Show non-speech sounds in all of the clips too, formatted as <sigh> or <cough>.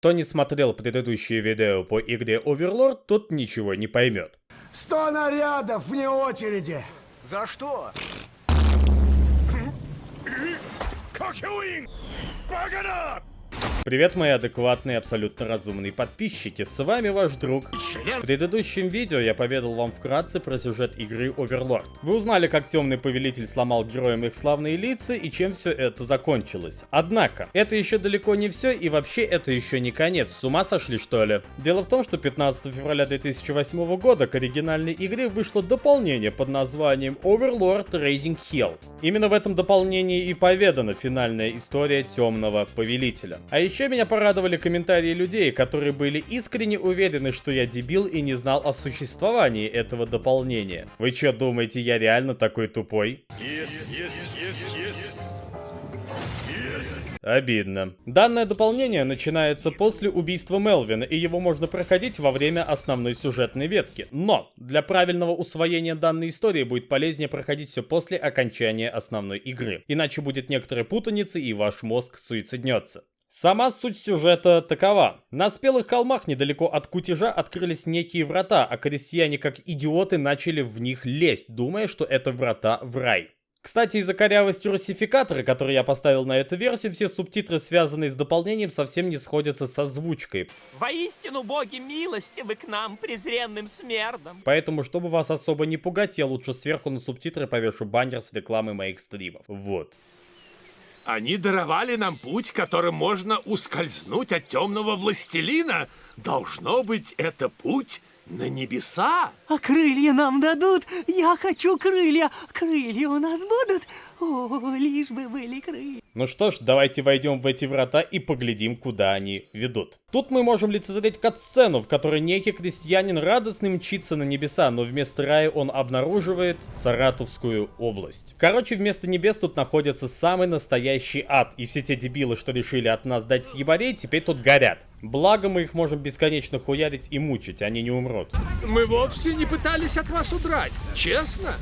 Кто не смотрел предыдущие видео по игре Overlord, тот ничего не поймет. Сто нарядов вне очереди! За что? Привет, мои адекватные, абсолютно разумные подписчики, с вами ваш друг. В предыдущем видео я поведал вам вкратце про сюжет игры Overlord. Вы узнали, как Темный Повелитель сломал героям их славные лица и чем все это закончилось. Однако, это еще далеко не все и вообще это еще не конец, с ума сошли что ли? Дело в том, что 15 февраля 2008 года к оригинальной игре вышло дополнение под названием Overlord Raising Hell. Именно в этом дополнении и поведана финальная история Темного Повелителя. А меня порадовали комментарии людей, которые были искренне уверены, что я дебил и не знал о существовании этого дополнения. Вы что, думаете, я реально такой тупой? Yes, yes, yes, Обидно. Данное дополнение начинается после убийства Мелвина, и его можно проходить во время основной сюжетной ветки. Но для правильного усвоения данной истории будет полезнее проходить все после окончания основной игры. Иначе будет некоторая путаница, и ваш мозг суициднется. Сама суть сюжета такова. На спелых холмах недалеко от кутежа открылись некие врата, а крестьяне как идиоты начали в них лезть, думая, что это врата в рай. Кстати, из-за корявости русификатора, который я поставил на эту версию, все субтитры, связанные с дополнением, совсем не сходятся с озвучкой. Воистину, боги милостивы к нам, презренным смердам. Поэтому, чтобы вас особо не пугать, я лучше сверху на субтитры повешу баннер с рекламой моих стримов. Вот. Они даровали нам путь, которым можно ускользнуть от темного властелина. Должно быть, это путь на небеса. А крылья нам дадут? Я хочу крылья. Крылья у нас будут? О, лишь бы были крылья. Ну что ж, давайте войдем в эти врата и поглядим, куда они ведут. Тут мы можем лицезреть кат-сцену, в которой некий крестьянин радостно мчится на небеса, но вместо рая он обнаруживает Саратовскую область. Короче, вместо небес тут находится самый настоящий ад, и все те дебилы, что решили от нас дать съебарей, теперь тут горят. Благо мы их можем бесконечно хуярить и мучить, они не умрут. Мы вовсе не пытались от вас удрать, честно?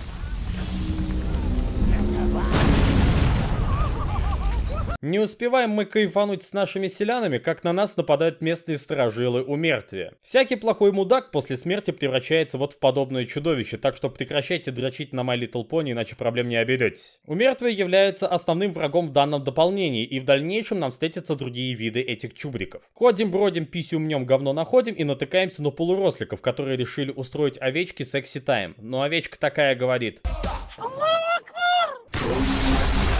Не успеваем мы кайфануть с нашими селянами, как на нас нападают местные сторожилы у мертвия. Всякий плохой мудак после смерти превращается вот в подобное чудовище, так что прекращайте дрочить на My Little Pony, иначе проблем не оберетесь. У мертвия является основным врагом в данном дополнении, и в дальнейшем нам встретятся другие виды этих чубриков. Ходим, бродим, писю мнем, говно находим и натыкаемся на полуросликов, которые решили устроить овечки секси-тайм. Но овечка такая говорит...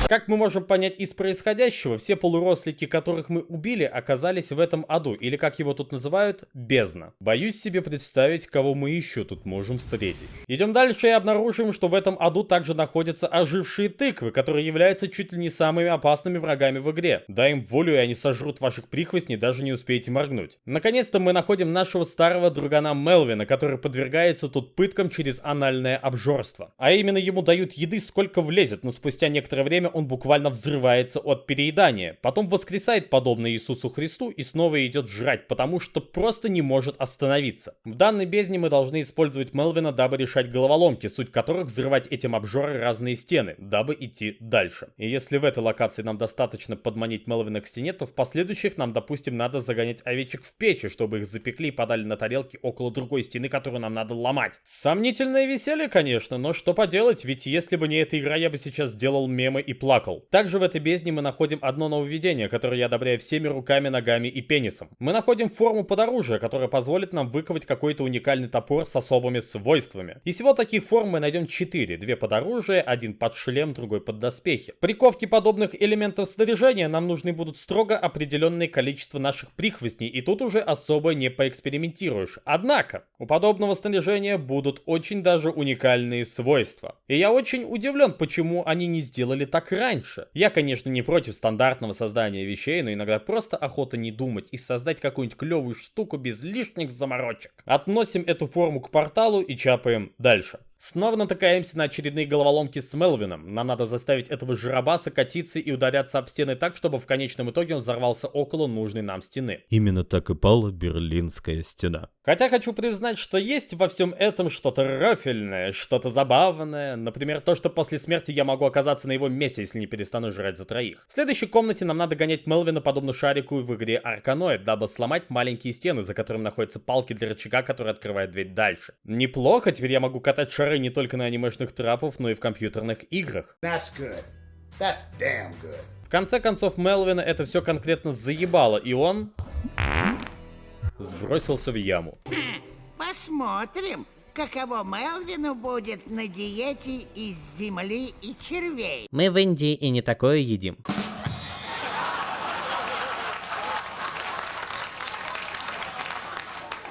Как мы можем понять из происходящего, все полурослики, которых мы убили, оказались в этом аду, или как его тут называют, бездна. Боюсь себе представить, кого мы еще тут можем встретить. Идем дальше и обнаружим, что в этом аду также находятся ожившие тыквы, которые являются чуть ли не самыми опасными врагами в игре. Дай им волю, и они сожрут ваших прихвостней, даже не успеете моргнуть. Наконец-то мы находим нашего старого другана Мелвина, который подвергается тут пыткам через анальное обжорство. А именно ему дают еды сколько влезет, но спустя некоторое время буквально взрывается от переедания. Потом воскресает подобно Иисусу Христу и снова идет жрать, потому что просто не может остановиться. В данной бездне мы должны использовать Мелвина, дабы решать головоломки, суть которых взрывать этим обжоры разные стены, дабы идти дальше. И если в этой локации нам достаточно подманить Мелвина к стене, то в последующих нам, допустим, надо загонять овечек в печи, чтобы их запекли и подали на тарелки около другой стены, которую нам надо ломать. Сомнительное веселье, конечно, но что поделать, ведь если бы не эта игра, я бы сейчас делал мемы и плакал. Также в этой бездне мы находим одно нововведение, которое я одобряю всеми руками, ногами и пенисом. Мы находим форму под оружие, которая позволит нам выковать какой-то уникальный топор с особыми свойствами. И всего таких форм мы найдем 4. Две под оружие, один под шлем, другой под доспехи. При ковке подобных элементов снаряжения нам нужны будут строго определенное количество наших прихвостней, и тут уже особо не поэкспериментируешь. Однако, у подобного снаряжения будут очень даже уникальные свойства. И я очень удивлен, почему они не сделали так раньше. Я, конечно, не против стандартного создания вещей, но иногда просто охота не думать и создать какую-нибудь клевую штуку без лишних заморочек. Относим эту форму к порталу и чапаем дальше. Снова натыкаемся на очередные головоломки с Мелвином. Нам надо заставить этого жиробаса катиться и ударяться об стены так, чтобы в конечном итоге он взорвался около нужной нам стены. Именно так и пала Берлинская стена. Хотя хочу признать, что есть во всем этом что-то рофельное, что-то забавное. Например, то, что после смерти я могу оказаться на его месте, если не перестану жрать за троих. В следующей комнате нам надо гонять Мелвина подобно шарику в игре Арканоид, дабы сломать маленькие стены, за которыми находятся палки для рычага, который открывает дверь дальше. Неплохо, теперь я могу катать шары не только на анимешных трапов, но и в компьютерных играх. That's good. That's damn good. В конце концов, Мелвина это все конкретно заебало, и он сбросился в яму. Посмотрим, каково Мелвину будет на диете из земли и червей. Мы в Индии и не такое едим.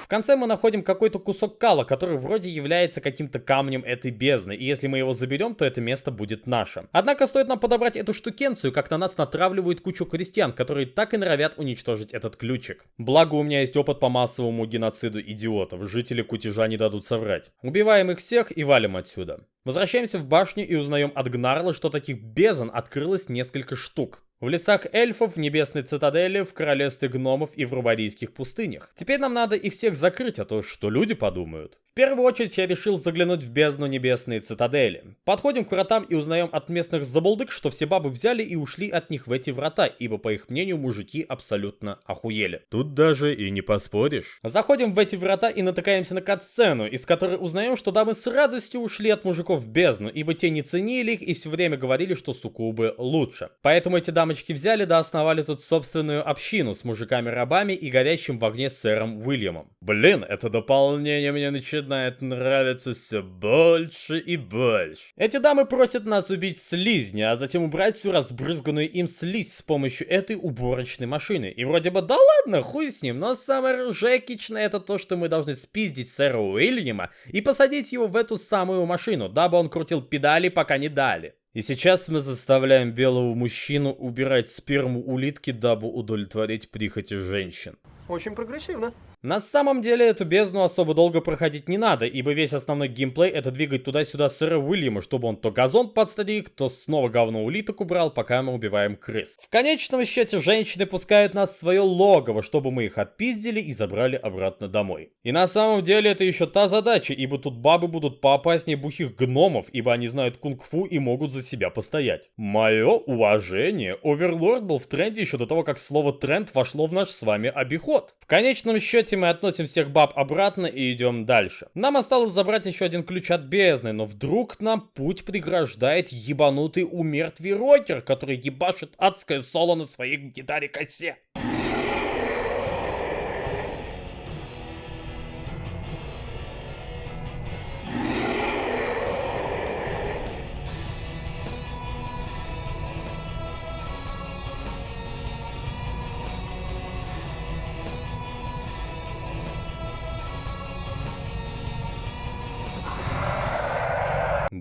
В конце мы находим какой-то кусок кала, который вроде является каким-то камнем этой бездны, и если мы его заберем, то это место будет наше. Однако стоит нам подобрать эту штукенцию, как на нас натравливают кучу крестьян, которые так и норовят уничтожить этот ключик. Благо у меня есть опыт по массовому геноциду идиотов, жители кутежа не дадут соврать. Убиваем их всех и валим отсюда. Возвращаемся в башню и узнаем от Гнарла, что таких бездн открылось несколько штук. В лесах эльфов, в небесной цитадели, в королевстве гномов и в рубарийских пустынях. Теперь нам надо их всех закрыть, а то что люди подумают. В первую очередь я решил заглянуть в бездну небесной цитадели. Подходим к вратам и узнаем от местных забулдык, что все бабы взяли и ушли от них в эти врата, ибо по их мнению мужики абсолютно охуели. Тут даже и не поспоришь. Заходим в эти врата и натыкаемся на катсцену, из которой узнаем, что дамы с радостью ушли от мужиков в бездну, ибо те не ценили их и все время говорили, что суккубы лучше. Поэтому эти дамочки взяли да основали тут собственную общину с мужиками-рабами и горящим в огне сэром Уильямом. Блин, это дополнение мне начинает нравиться все больше и больше. Эти дамы просят нас убить слизня, а затем убрать всю разбрызганную им слизь с помощью этой уборочной машины. И вроде бы да ладно, хуй с ним, но самое ржекичное это то, что мы должны спиздить сэра Уильяма и посадить его в эту самую машину, дабы он крутил педали, пока не дали. И сейчас мы заставляем белого мужчину убирать сперму улитки, дабы удовлетворить прихоти женщин. Очень прогрессивно. На самом деле эту бездну особо долго проходить не надо, ибо весь основной геймплей это двигать туда-сюда сэра Уильяма, чтобы он то газон подстриг, то снова говно улиток убрал, пока мы убиваем крыс. В конечном счете женщины пускают нас в свое логово, чтобы мы их отпиздили и забрали обратно домой. И на самом деле это еще та задача, ибо тут бабы будут поопаснее бухих гномов, ибо они знают кунг-фу и могут за себя постоять. Мое уважение, Оверлорд был в тренде еще до того, как слово тренд вошло в наш с вами обиход. В конечном счете мы относим всех баб обратно и идем дальше. Нам осталось забрать еще один ключ от бездны, но вдруг нам путь преграждает ебанутый умертвый рокер, который ебашит адское соло на своей гитаре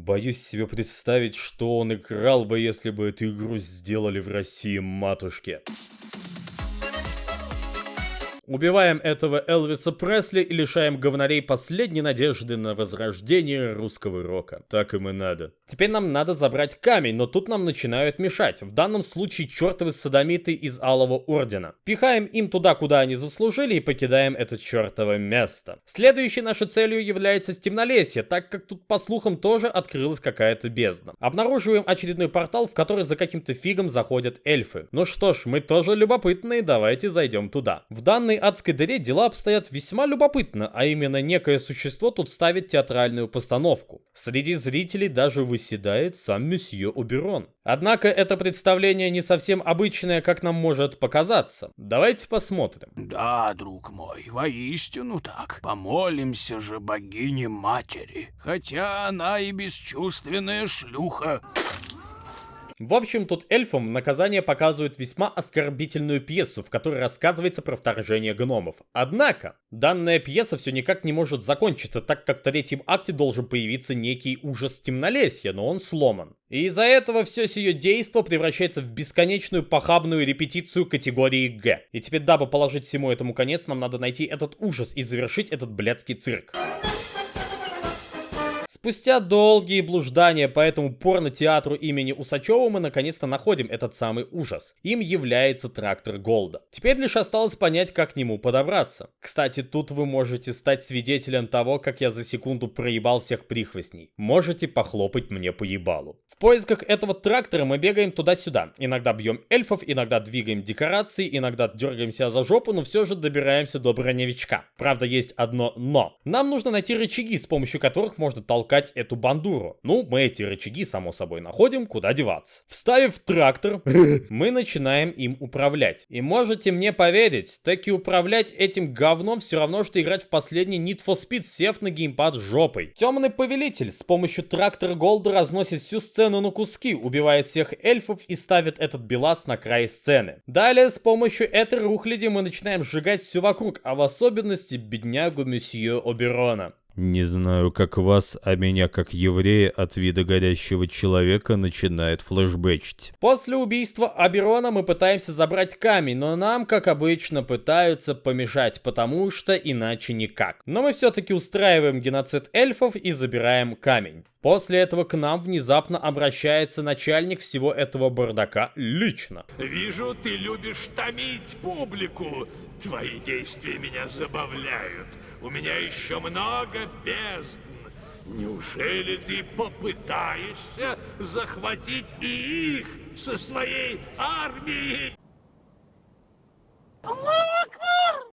Боюсь себе представить, что он играл бы, если бы эту игру сделали в России матушке. Убиваем этого Элвиса Пресли и лишаем говнарей последней надежды на возрождение русского рока. Так им и надо. Теперь нам надо забрать камень, но тут нам начинают мешать. В данном случае чертовы садомиты из Алого Ордена. Пихаем им туда, куда они заслужили и покидаем это чертово место. Следующей нашей целью является Стемнолесье, так как тут по слухам тоже открылась какая-то бездна. Обнаруживаем очередной портал, в который за каким-то фигом заходят эльфы. Ну что ж, мы тоже любопытные, давайте зайдем туда. В данной адской дыре дела обстоят весьма любопытно, а именно некое существо тут ставит театральную постановку. Среди зрителей даже выседает сам месье Оберон. Однако это представление не совсем обычное, как нам может показаться. Давайте посмотрим. Да, друг мой, воистину так. Помолимся же богине-матери. Хотя она и бесчувственная шлюха. В общем, тут эльфам наказание показывает весьма оскорбительную пьесу, в которой рассказывается про вторжение гномов. Однако, данная пьеса все никак не может закончиться, так как в третьем акте должен появиться некий ужас темнолесья, но он сломан. И из-за этого все сие действо превращается в бесконечную похабную репетицию категории Г. И теперь, дабы положить всему этому конец, нам надо найти этот ужас и завершить этот блядский цирк. Спустя долгие блуждания по этому порно-театру имени Усачева мы наконец-то находим этот самый ужас. Им является трактор Голда. Теперь лишь осталось понять, как к нему подобраться. Кстати, тут вы можете стать свидетелем того, как я за секунду проебал всех прихвостней. Можете похлопать мне по ебалу. В поисках этого трактора мы бегаем туда-сюда. Иногда бьем эльфов, иногда двигаем декорации, иногда дергаемся за жопу, но все же добираемся до броневичка. Правда, есть одно но. Нам нужно найти рычаги, с помощью которых можно толкать эту бандуру. Ну, мы эти рычаги, само собой, находим, куда деваться. Вставив трактор, <laughs> мы начинаем им управлять. И можете мне поверить, таки управлять этим говном все равно, что играть в последний Need for Speed, сев на геймпад жопой. Темный повелитель с помощью трактора Голда разносит всю сцену на куски, убивает всех эльфов и ставит этот белас на край сцены. Далее с помощью этой рухляди мы начинаем сжигать все вокруг, а в особенности беднягу месье Оберона. Не знаю, как вас, а меня, как еврея, от вида горящего человека начинает флешбэчить. После убийства Аберона мы пытаемся забрать камень, но нам, как обычно, пытаются помешать, потому что иначе никак. Но мы все-таки устраиваем геноцид эльфов и забираем камень. После этого к нам внезапно обращается начальник всего этого бардака лично. Вижу, ты любишь томить публику. Твои действия меня забавляют. У меня еще много бездн. Неужели ты попытаешься захватить и их со своей армией?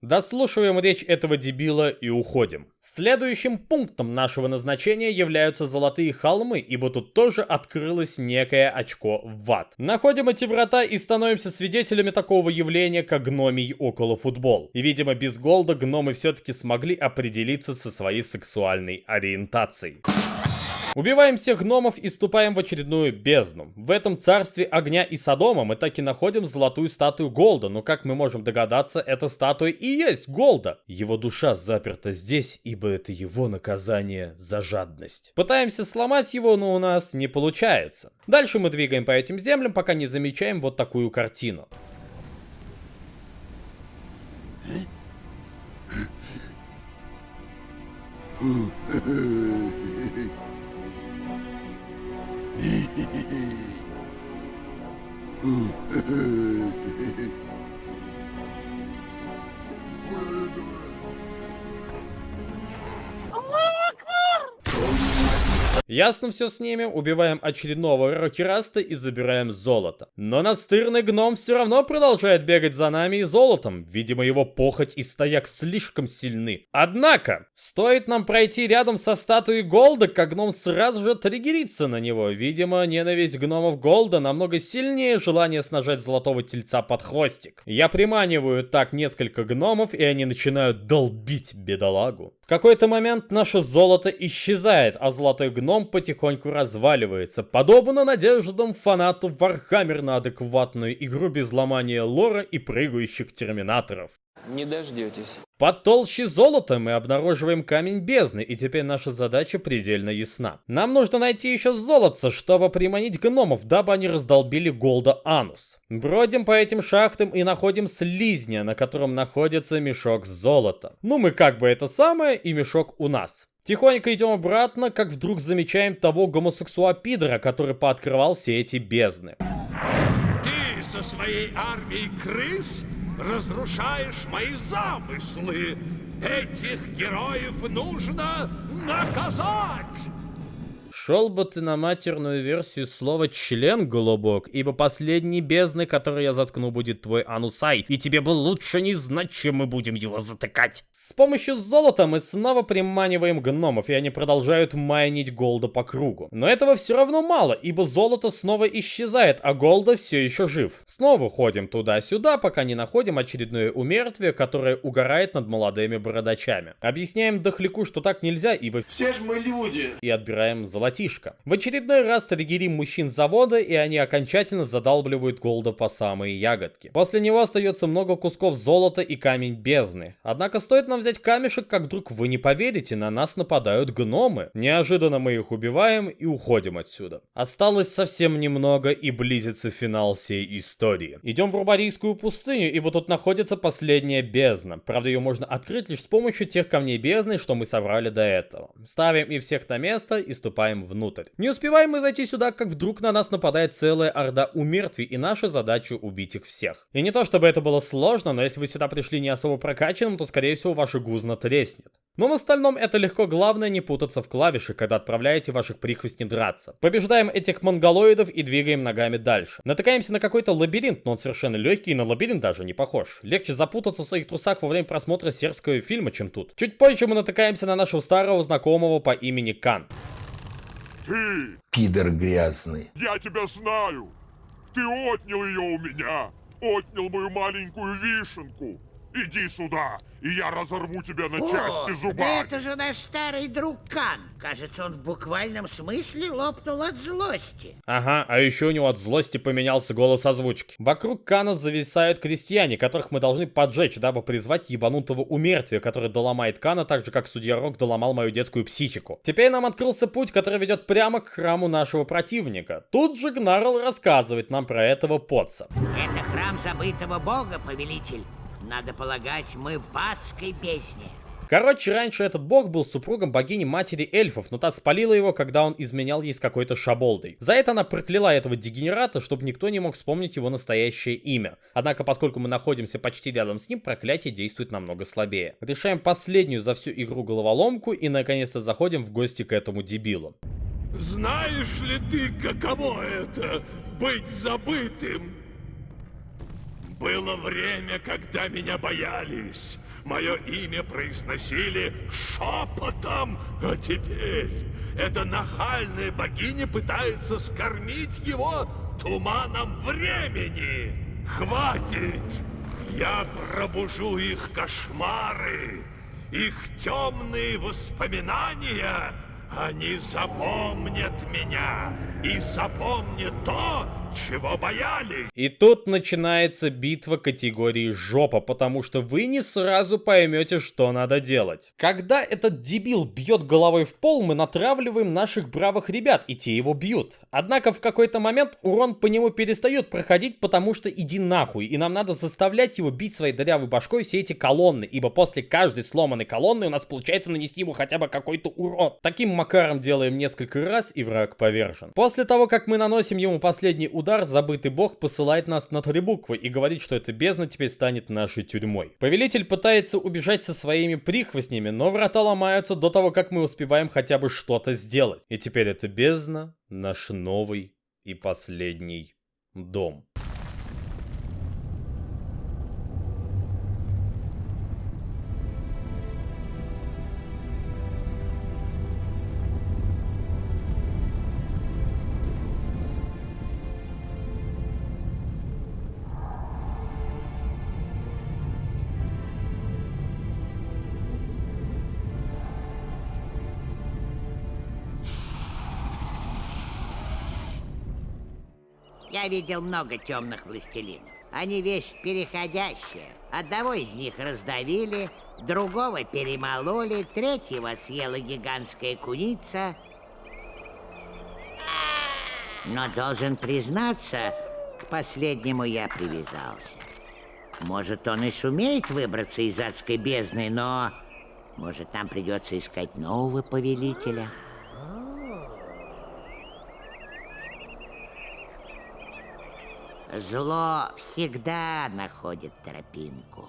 Дослушиваем речь этого дебила и уходим. Следующим пунктом нашего назначения являются золотые холмы, ибо тут тоже открылось некое очко в ад. Находим эти врата и становимся свидетелями такого явления, как гномий около футбол. И видимо без голда гномы все-таки смогли определиться со своей сексуальной ориентацией. Убиваем всех гномов и ступаем в очередную бездну. В этом царстве огня и Содома мы так и находим золотую статую Голда, но как мы можем догадаться, эта статуя и есть Голда. Его душа заперта здесь, ибо это его наказание за жадность. Пытаемся сломать его, но у нас не получается. Дальше мы двигаем по этим землям, пока не замечаем вот такую картину. <laughs> 嗯，呃。Ясно все с ними, убиваем очередного рокераста и забираем золото. Но настырный гном все равно продолжает бегать за нами и золотом. Видимо, его похоть и стояк слишком сильны. Однако, стоит нам пройти рядом со статуей Голда, как гном сразу же триггерится на него. Видимо, ненависть гномов Голда намного сильнее желания снажать золотого тельца под хвостик. Я приманиваю так несколько гномов, и они начинают долбить бедолагу. В какой-то момент наше золото исчезает, а золотой гном потихоньку разваливается, подобно надеждам фанатов Warhammer на адекватную игру без ломания лора и прыгающих терминаторов. Не дождетесь. Под толще золота мы обнаруживаем камень бездны, и теперь наша задача предельно ясна. Нам нужно найти еще золото, чтобы приманить гномов, дабы они раздолбили Голда Анус. Бродим по этим шахтам и находим слизня, на котором находится мешок золота. Ну мы как бы это самое, и мешок у нас. Тихонько идем обратно, как вдруг замечаем того гомосексуапидора, который пооткрывал все эти бездны. Ты со своей армией крыс разрушаешь мои замыслы. Этих героев нужно наказать. Шел бы ты на матерную версию слова «член», голубок, ибо последний бездны, который я заткну, будет твой анусай, и тебе бы лучше не знать, чем мы будем его затыкать. С помощью золота мы снова приманиваем гномов, и они продолжают майнить голда по кругу. Но этого все равно мало, ибо золото снова исчезает, а голда все еще жив. Снова ходим туда-сюда, пока не находим очередное умертвие, которое угорает над молодыми бородачами. Объясняем дохляку, что так нельзя, ибо Все ж мы люди. и отбираем золотишко. Золотишко. В очередной раз триггерим мужчин завода, и они окончательно задалбливают Голда по самые ягодки. После него остается много кусков золота и камень бездны. Однако стоит нам взять камешек, как вдруг вы не поверите, на нас нападают гномы. Неожиданно мы их убиваем и уходим отсюда. Осталось совсем немного и близится финал всей истории. Идем в Рубарийскую пустыню, ибо тут находится последняя бездна. Правда, ее можно открыть лишь с помощью тех камней бездны, что мы собрали до этого. Ставим их всех на место и ступаем внутрь. Не успеваем мы зайти сюда, как вдруг на нас нападает целая орда умертвий, и наша задача убить их всех. И не то чтобы это было сложно, но если вы сюда пришли не особо прокачанным, то скорее всего ваше гузно треснет. Но в остальном это легко, главное не путаться в клавиши, когда отправляете ваших прихвостней драться. Побеждаем этих монголоидов и двигаем ногами дальше. Натыкаемся на какой-то лабиринт, но он совершенно легкий и на лабиринт даже не похож. Легче запутаться в своих трусах во время просмотра сербского фильма, чем тут. Чуть позже мы натыкаемся на нашего старого знакомого по имени Кан. Ты! Пидор грязный. Я тебя знаю! Ты отнял ее у меня! Отнял мою маленькую вишенку! Иди сюда, и я разорву тебя на части да зубами! это же наш старый друг Кан. Кажется, он в буквальном смысле лопнул от злости. Ага, а еще у него от злости поменялся голос озвучки. Вокруг Кана зависают крестьяне, которых мы должны поджечь, дабы призвать ебанутого умертвия, который доломает Кана, так же как судья Рок доломал мою детскую психику. Теперь нам открылся путь, который ведет прямо к храму нашего противника. Тут же Гнарл рассказывает нам про этого потца. Это храм забытого бога, повелитель. Надо полагать, мы в адской бездне. Короче, раньше этот бог был супругом богини матери эльфов, но та спалила его, когда он изменял ей с какой-то шаболдой. За это она прокляла этого дегенерата, чтобы никто не мог вспомнить его настоящее имя. Однако, поскольку мы находимся почти рядом с ним, проклятие действует намного слабее. Решаем последнюю за всю игру головоломку и наконец-то заходим в гости к этому дебилу. Знаешь ли ты, каково это быть забытым? Было время, когда меня боялись. Мое имя произносили шепотом, а теперь эта нахальная богиня пытается скормить его туманом времени. Хватит! Я пробужу их кошмары, их темные воспоминания. Они запомнят меня и запомнят то, чего боялись. И тут начинается битва категории жопа, потому что вы не сразу поймете, что надо делать. Когда этот дебил бьет головой в пол, мы натравливаем наших бравых ребят, и те его бьют. Однако в какой-то момент урон по нему перестает проходить, потому что иди нахуй, и нам надо заставлять его бить своей дырявой башкой все эти колонны, ибо после каждой сломанной колонны у нас получается нанести ему хотя бы какой-то урон. Таким макаром делаем несколько раз, и враг повержен. После того, как мы наносим ему последний удар, забытый бог посылает нас на три буквы и говорит, что эта бездна теперь станет нашей тюрьмой. Повелитель пытается убежать со своими прихвостнями, но врата ломаются до того, как мы успеваем хотя бы что-то сделать. И теперь эта бездна наш новый и последний дом. Я видел много темных властелинов. Они вещь переходящая. Одного из них раздавили, другого перемололи, третьего съела гигантская куница. Но должен признаться, к последнему я привязался. Может, он и сумеет выбраться из адской бездны, но... Может, нам придется искать нового повелителя? Зло всегда находит тропинку.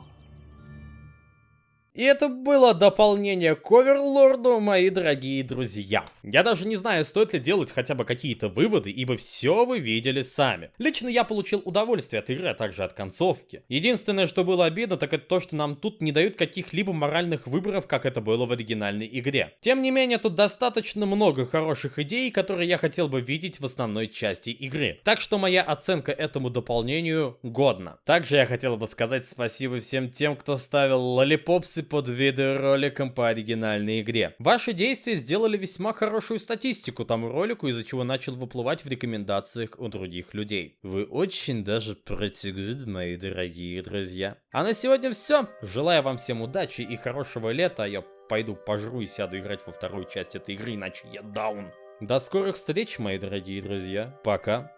И это было дополнение к Оверлорду, мои дорогие друзья. Я даже не знаю, стоит ли делать хотя бы какие-то выводы, ибо все вы видели сами. Лично я получил удовольствие от игры, а также от концовки. Единственное, что было обидно, так это то, что нам тут не дают каких-либо моральных выборов, как это было в оригинальной игре. Тем не менее, тут достаточно много хороших идей, которые я хотел бы видеть в основной части игры. Так что моя оценка этому дополнению годна. Также я хотел бы сказать спасибо всем тем, кто ставил лолипопсы подписываться под видеороликом по оригинальной игре. Ваши действия сделали весьма хорошую статистику тому ролику, из-за чего начал выплывать в рекомендациях у других людей. Вы очень даже good, мои дорогие друзья. А на сегодня все. Желаю вам всем удачи и хорошего лета. Я пойду пожру и сяду играть во вторую часть этой игры, иначе я даун. До скорых встреч, мои дорогие друзья. Пока.